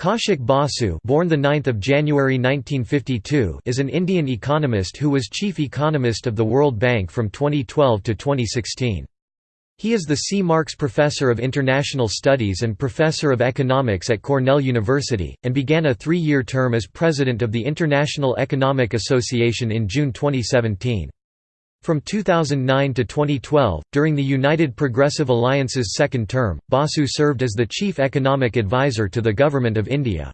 Kaushik Basu born the 9th of January 1952 is an Indian economist who was chief economist of the World Bank from 2012 to 2016. He is the C. Marks Professor of International Studies and Professor of Economics at Cornell University, and began a three-year term as President of the International Economic Association in June 2017. From 2009 to 2012, during the United Progressive Alliance's second term, Basu served as the chief economic advisor to the Government of India.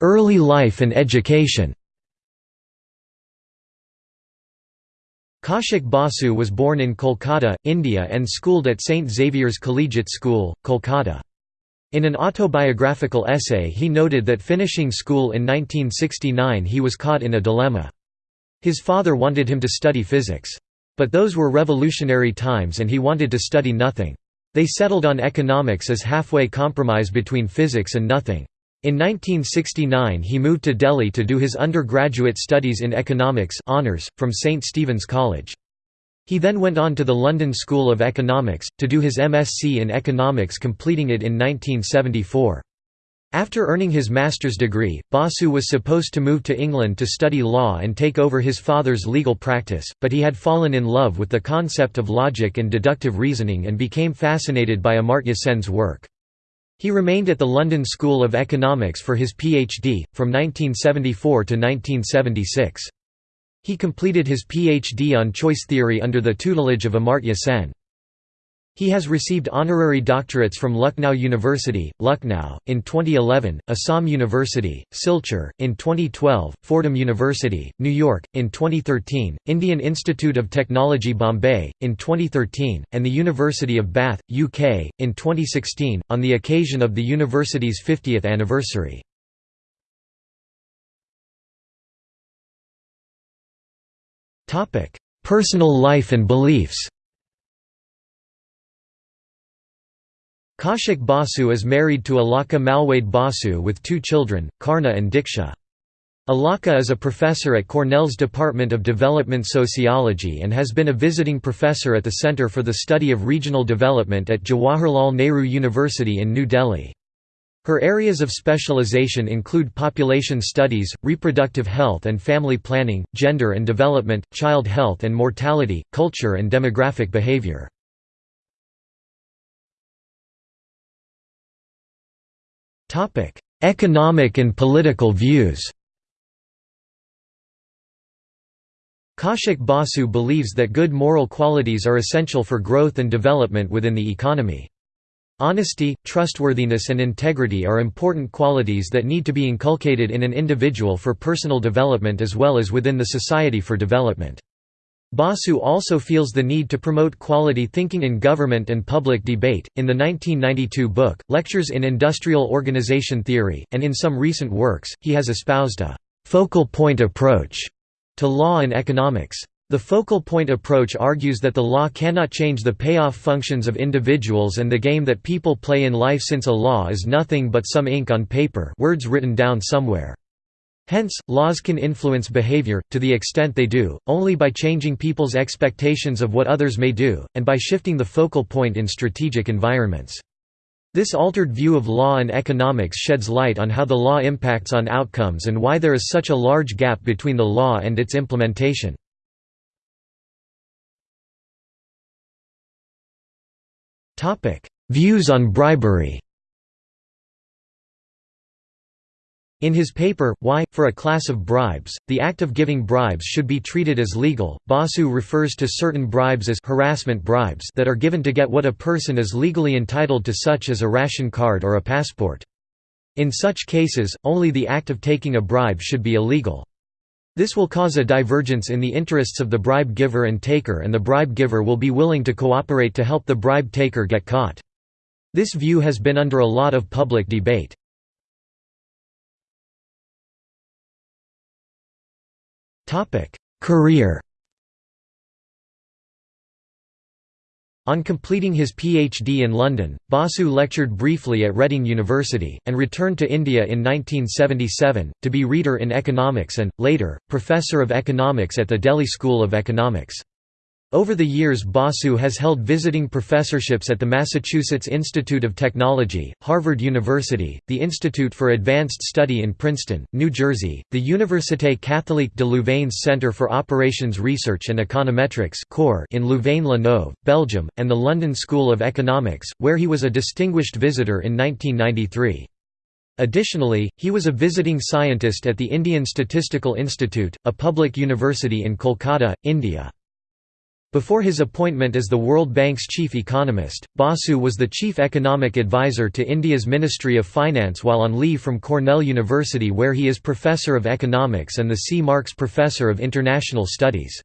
Early life and education Kaushik Basu was born in Kolkata, India and schooled at St. Xavier's Collegiate School, Kolkata. In an autobiographical essay he noted that finishing school in 1969 he was caught in a dilemma. His father wanted him to study physics. But those were revolutionary times and he wanted to study nothing. They settled on economics as halfway compromise between physics and nothing. In 1969 he moved to Delhi to do his undergraduate studies in economics honours, from St. Stephen's College. He then went on to the London School of Economics, to do his MSc in economics completing it in 1974. After earning his master's degree, Basu was supposed to move to England to study law and take over his father's legal practice, but he had fallen in love with the concept of logic and deductive reasoning and became fascinated by Amartya Sen's work. He remained at the London School of Economics for his PhD, from 1974 to 1976. He completed his PhD on choice theory under the tutelage of Amartya Sen. He has received honorary doctorates from Lucknow University, Lucknow, in 2011, Assam University, Silchar, in 2012, Fordham University, New York, in 2013, Indian Institute of Technology Bombay, in 2013, and the University of Bath, UK, in 2016, on the occasion of the university's 50th anniversary. Personal life and beliefs Kaushik Basu is married to Alaka Malwade Basu with two children, Karna and Diksha. Alaka is a professor at Cornell's Department of Development Sociology and has been a visiting professor at the Center for the Study of Regional Development at Jawaharlal Nehru University in New Delhi. Her areas of specialization include population studies, reproductive health and family planning, gender and development, child health and mortality, culture and demographic behavior. Economic and political views Kaushik Basu believes that good moral qualities are essential for growth and development within the economy. Honesty, trustworthiness and integrity are important qualities that need to be inculcated in an individual for personal development as well as within the society for development. Basu also feels the need to promote quality thinking in government and public debate. In the 1992 book, Lectures in Industrial Organization Theory, and in some recent works, he has espoused a focal point approach to law and economics. The focal point approach argues that the law cannot change the payoff functions of individuals and the game that people play in life since a law is nothing but some ink on paper words written down somewhere. Hence, laws can influence behavior, to the extent they do, only by changing people's expectations of what others may do, and by shifting the focal point in strategic environments. This altered view of law and economics sheds light on how the law impacts on outcomes and why there is such a large gap between the law and its implementation. Views on bribery In his paper, Why, for a Class of Bribes, the act of giving bribes should be treated as legal, Basu refers to certain bribes as harassment bribes that are given to get what a person is legally entitled to such as a ration card or a passport. In such cases, only the act of taking a bribe should be illegal. This will cause a divergence in the interests of the bribe giver and taker and the bribe giver will be willing to cooperate to help the bribe taker get caught. This view has been under a lot of public debate. Career On completing his PhD in London, Basu lectured briefly at Reading University, and returned to India in 1977, to be Reader in Economics and, later, Professor of Economics at the Delhi School of Economics. Over the years Basu has held visiting professorships at the Massachusetts Institute of Technology, Harvard University, the Institute for Advanced Study in Princeton, New Jersey, the Université Catholique de Louvain's Centre for Operations Research and Econometrics in Louvain-la-Neuve, Belgium, and the London School of Economics, where he was a distinguished visitor in 1993. Additionally, he was a visiting scientist at the Indian Statistical Institute, a public university in Kolkata, India. Before his appointment as the World Bank's chief economist, Basu was the chief economic advisor to India's Ministry of Finance while on leave from Cornell University where he is Professor of Economics and the C. Marks Professor of International Studies.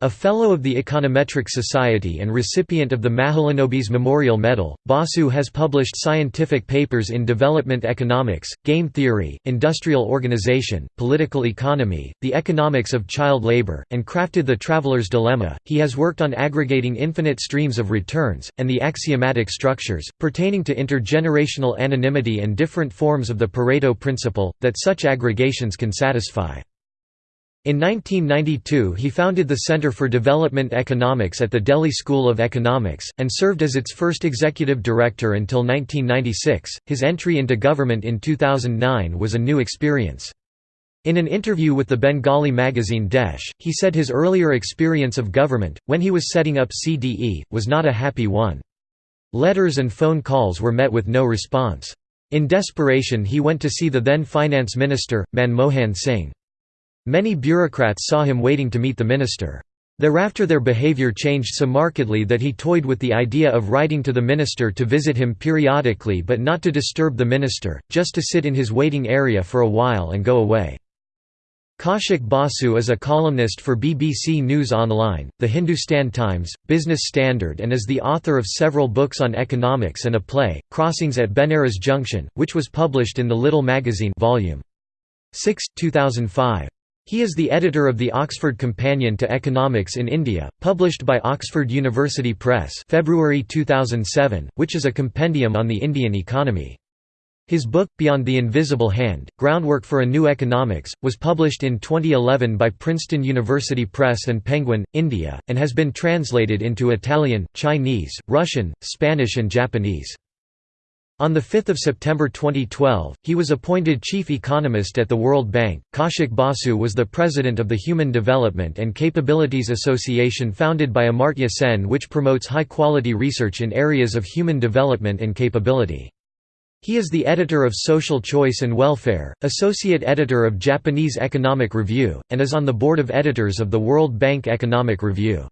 A Fellow of the Econometric Society and recipient of the Mahalanobis Memorial Medal, Basu has published scientific papers in development economics, game theory, industrial organization, political economy, the economics of child labor, and crafted The Traveler's Dilemma. He has worked on aggregating infinite streams of returns, and the axiomatic structures, pertaining to intergenerational anonymity and different forms of the Pareto principle, that such aggregations can satisfy. In 1992 he founded the Center for Development Economics at the Delhi School of Economics, and served as its first executive director until 1996. His entry into government in 2009 was a new experience. In an interview with the Bengali magazine Desh, he said his earlier experience of government, when he was setting up CDE, was not a happy one. Letters and phone calls were met with no response. In desperation he went to see the then finance minister, Manmohan Singh. Many bureaucrats saw him waiting to meet the minister. Thereafter their behavior changed so markedly that he toyed with the idea of writing to the minister to visit him periodically but not to disturb the minister, just to sit in his waiting area for a while and go away. Kaushik Basu is a columnist for BBC News Online, The Hindustan Times, Business Standard and is the author of several books on economics and a play, Crossings at Benares Junction, which was published in the Little magazine volume 6, 2005. He is the editor of the Oxford Companion to Economics in India, published by Oxford University Press February 2007, which is a compendium on the Indian economy. His book, Beyond the Invisible Hand, Groundwork for a New Economics, was published in 2011 by Princeton University Press and Penguin, India, and has been translated into Italian, Chinese, Russian, Spanish and Japanese. On 5 September 2012, he was appointed chief economist at the World Bank. Kaushik Basu was the president of the Human Development and Capabilities Association founded by Amartya Sen, which promotes high quality research in areas of human development and capability. He is the editor of Social Choice and Welfare, associate editor of Japanese Economic Review, and is on the board of editors of the World Bank Economic Review.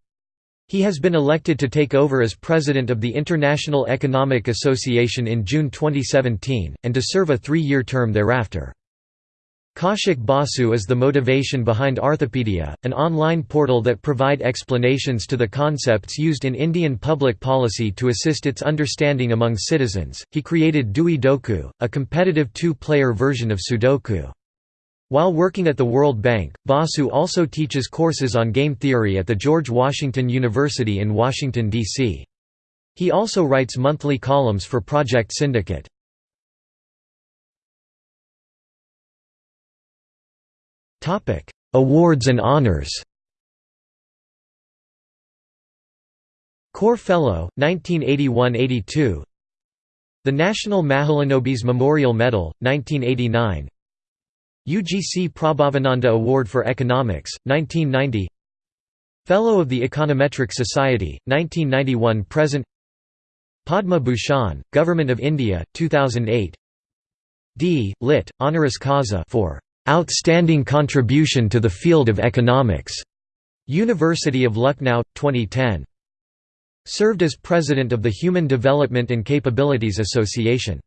He has been elected to take over as president of the International Economic Association in June 2017, and to serve a three-year term thereafter. Kaushik Basu is the motivation behind Arthapedia, an online portal that provide explanations to the concepts used in Indian public policy to assist its understanding among citizens. He created Dui Doku, a competitive two-player version of Sudoku. While working at the World Bank, Basu also teaches courses on game theory at the George Washington University in Washington, D.C. He also writes monthly columns for Project Syndicate. Awards and honors Core Fellow, 1981–82 The National Mahalanobis Memorial Medal, 1989 UGC Pranavananda Award for Economics, 1990 Fellow of the Econometric Society, 1991–present Padma Bhushan, Government of India, 2008 D. Lit. Honoris Causa for "...outstanding contribution to the field of economics", University of Lucknow, 2010. Served as President of the Human Development and Capabilities Association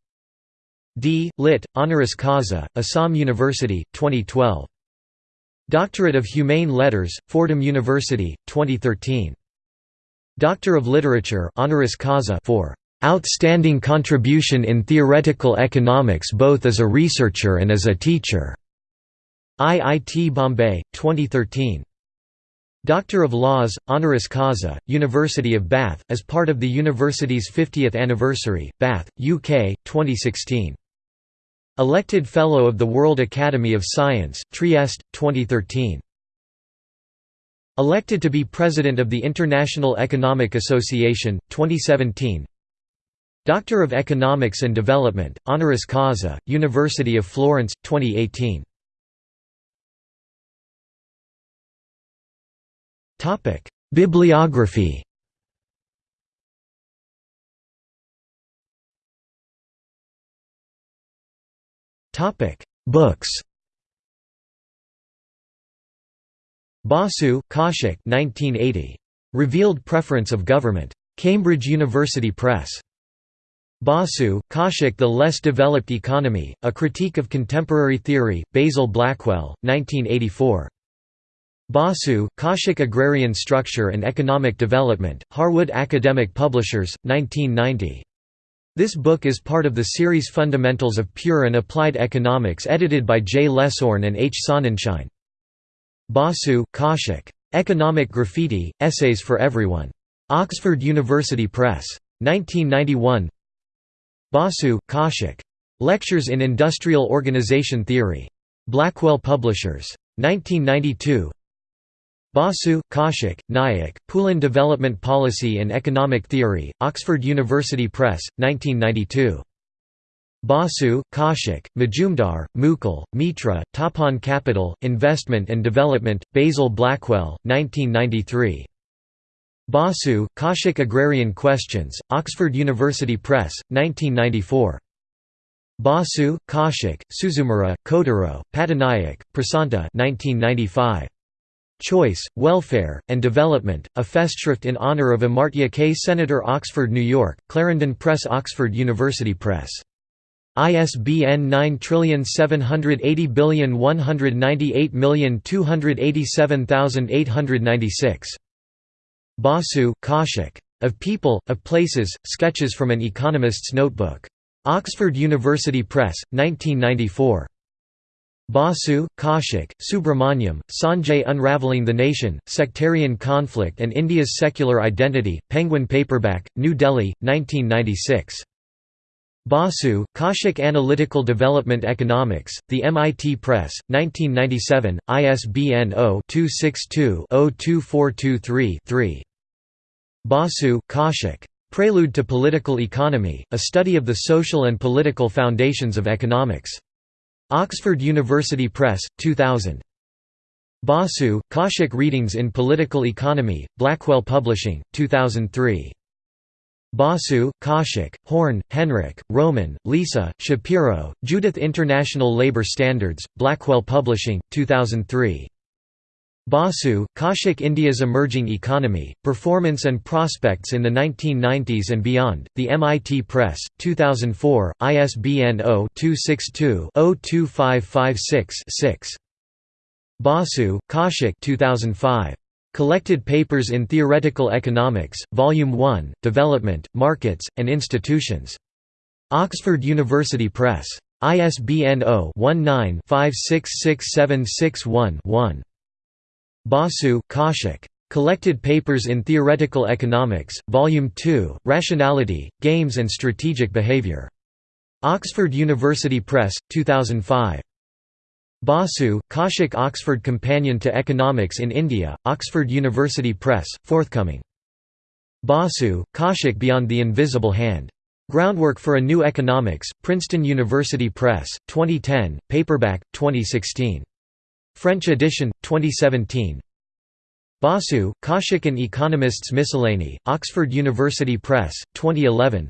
D. Lit. Honoris Causa, Assam University, 2012. Doctorate of Humane Letters, Fordham University, 2013. Doctor of Literature honoris causa for "...outstanding contribution in theoretical economics both as a researcher and as a teacher." IIT Bombay, 2013. Doctor of Laws, honoris causa, University of Bath, as part of the university's 50th anniversary, Bath, UK, 2016. Elected Fellow of the World Academy of Science, Trieste, 2013. Elected to be President of the International Economic Association, 2017 Doctor of Economics and Development, honoris causa, University of Florence, 2018 Bibliography Topic: Books Basu, Kaushik 1980. Revealed Preference of Government. Cambridge University Press. Basu, Kaushik The Less Developed Economy, A Critique of Contemporary Theory, Basil Blackwell, 1984. Basu, Kaushik Agrarian Structure and Economic Development, Harwood Academic Publishers, 1990. This book is part of the series Fundamentals of Pure and Applied Economics edited by J. Lesourne and H. Sonnenschein. Basu, Kaushik. Economic Graffiti, Essays for Everyone. Oxford University Press. 1991 Basu, Kaushik. Lectures in Industrial Organization Theory. Blackwell Publishers. 1992 Basu, Kaushik, Nayak, Pulin Development Policy and Economic Theory, Oxford University Press, 1992. Basu, Kaushik, Majumdar, Mukul, Mitra, Tapan Capital, Investment and Development, Basil Blackwell, 1993. Basu, Kaushik Agrarian Questions, Oxford University Press, 1994. Basu, Kaushik, Suzumura, Kotaro, Pattanaik, Prasanta 1995. Choice, Welfare, and Development, a Festschrift in honor of Amartya K. Senator Oxford, New York, Clarendon Press Oxford University Press ISBN 9780198287886. Basu, Kaushik. Of People, of Places, Sketches from an Economist's Notebook. Oxford University Press, 1994. Basu, Kaushik, Subrahmanyam, Sanjay Unraveling the Nation, Sectarian Conflict and India's Secular Identity, Penguin Paperback, New Delhi, 1996. Basu, Kaushik Analytical Development Economics, The MIT Press, 1997, ISBN 0-262-02423-3. Basu, Kaushik. Prelude to Political Economy, A Study of the Social and Political Foundations of Economics. Oxford University Press, 2000. Basu, Kaushik Readings in Political Economy, Blackwell Publishing, 2003. Basu, Kaushik, Horn, Henrik, Roman, Lisa, Shapiro, Judith International Labor Standards, Blackwell Publishing, 2003. Basu, Kaushik India's Emerging Economy, Performance and Prospects in the 1990s and Beyond, The MIT Press, 2004, ISBN 0-262-02556-6. Basu, Kaushik 2005. Collected Papers in Theoretical Economics, Volume 1, Development, Markets, and Institutions. Oxford University Press. ISBN 0-19-566761-1. Basu, Kaushik. Collected Papers in Theoretical Economics, Volume 2, Rationality, Games and Strategic Behavior. Oxford University Press, 2005. Basu, Kaushik Oxford Companion to Economics in India, Oxford University Press, forthcoming. Basu, Kaushik Beyond the Invisible Hand. Groundwork for a New Economics, Princeton University Press, 2010, paperback, 2016. French edition, 2017. Basu, Kaushik and Economists Miscellany, Oxford University Press, 2011.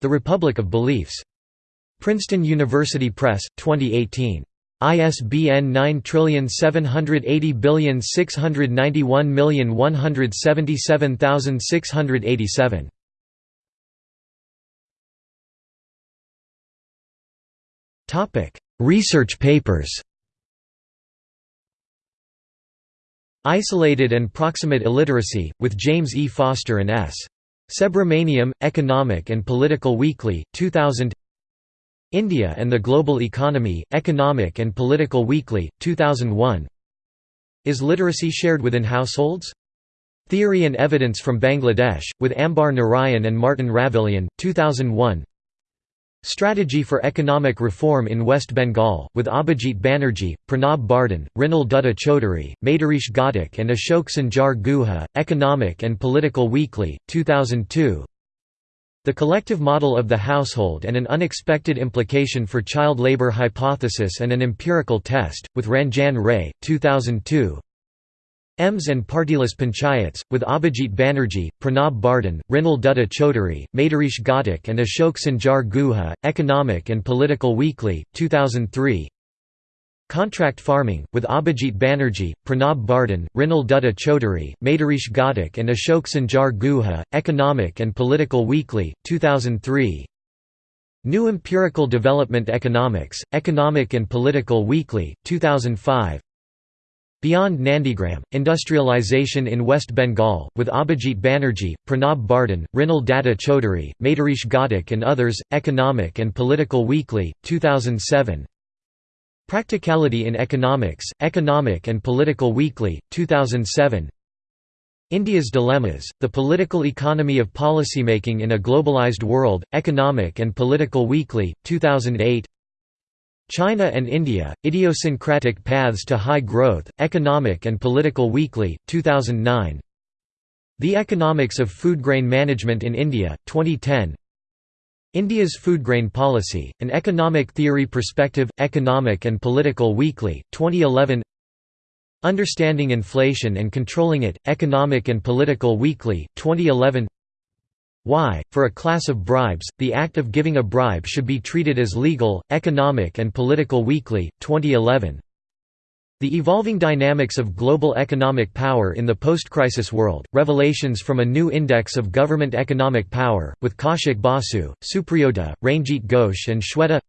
The Republic of Beliefs. Princeton University Press, 2018. ISBN 9780691177687. Topic: Research papers. Isolated and Proximate Illiteracy, with James E. Foster and S. Subramaniam, Economic and Political Weekly, 2000 India and the Global Economy, Economic and Political Weekly, 2001 Is literacy shared within households? Theory and Evidence from Bangladesh, with Ambar Narayan and Martin Ravallion, 2001 Strategy for Economic Reform in West Bengal, with Abhijit Banerjee, Pranab Bardhan, Mrinal Dutta Chaudhary, Maitreesh Ghatak and Ashok Sanjay Guha, Economic and Political Weekly, 2002 The Collective Model of the Household and an Unexpected Implication for Child Labour Hypothesis and an Empirical Test, with Ranjan Ray, 2002 EMS and Partyless Panchayats, with Abhijit Banerjee, Pranab Bardhan, Mrinal Dutta Chaudhary, Maitreesh Ghatak and Ashok Sanjay Guha, Economic and Political Weekly, 2003 Contract Farming, with Abhijit Banerjee, Pranab Bardhan, Mrinal Dutta Chaudhary, Maitreesh Ghatak and Ashok Sanjay Guha, Economic and Political Weekly, 2003 New Empirical Development Economics, Economic and Political Weekly, 2005 Beyond Nandigram, Industrialization in West Bengal, with Abhijit Banerjee, Pranab Bardhan, Mrinal Datta Chaudhary, Maitreesh Ghatak and others, Economic and Political Weekly, 2007 Practicality in Economics, Economic and Political Weekly, 2007 India's Dilemmas, The Political Economy of Policymaking in a Globalized World, Economic and Political Weekly, 2008 China and India, Idiosyncratic Paths to High Growth, Economic and Political Weekly, 2009 The Economics of Food Grain Management in India, 2010 India's Food Grain Policy, An Economic Theory Perspective, Economic and Political Weekly, 2011 Understanding Inflation and Controlling It, Economic and Political Weekly, 2011 why, for a class of bribes, the act of giving a bribe should be treated as legal, economic and political weekly, 2011. The Evolving Dynamics of Global Economic Power in the Post-Crisis World, Revelations from a New Index of Government Economic Power, with Kaushik Basu, Supriyoda, Ranjit Ghosh and Shweta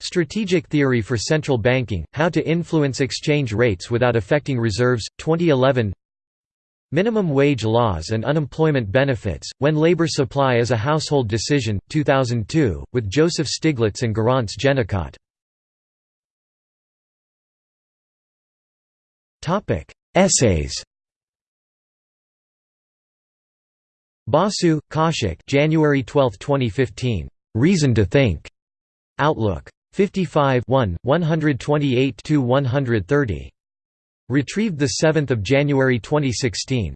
Strategic Theory for Central Banking, How to Influence Exchange Rates Without Affecting Reserves, 2011 Minimum wage laws and unemployment benefits, when labor supply is a household decision, 2002, with Joseph Stiglitz and Garance Genicot. Essays Basu, Kaushik January 12, 2015. Reason to Think. Outlook. 55 128–130. Retrieved 7 January 2016.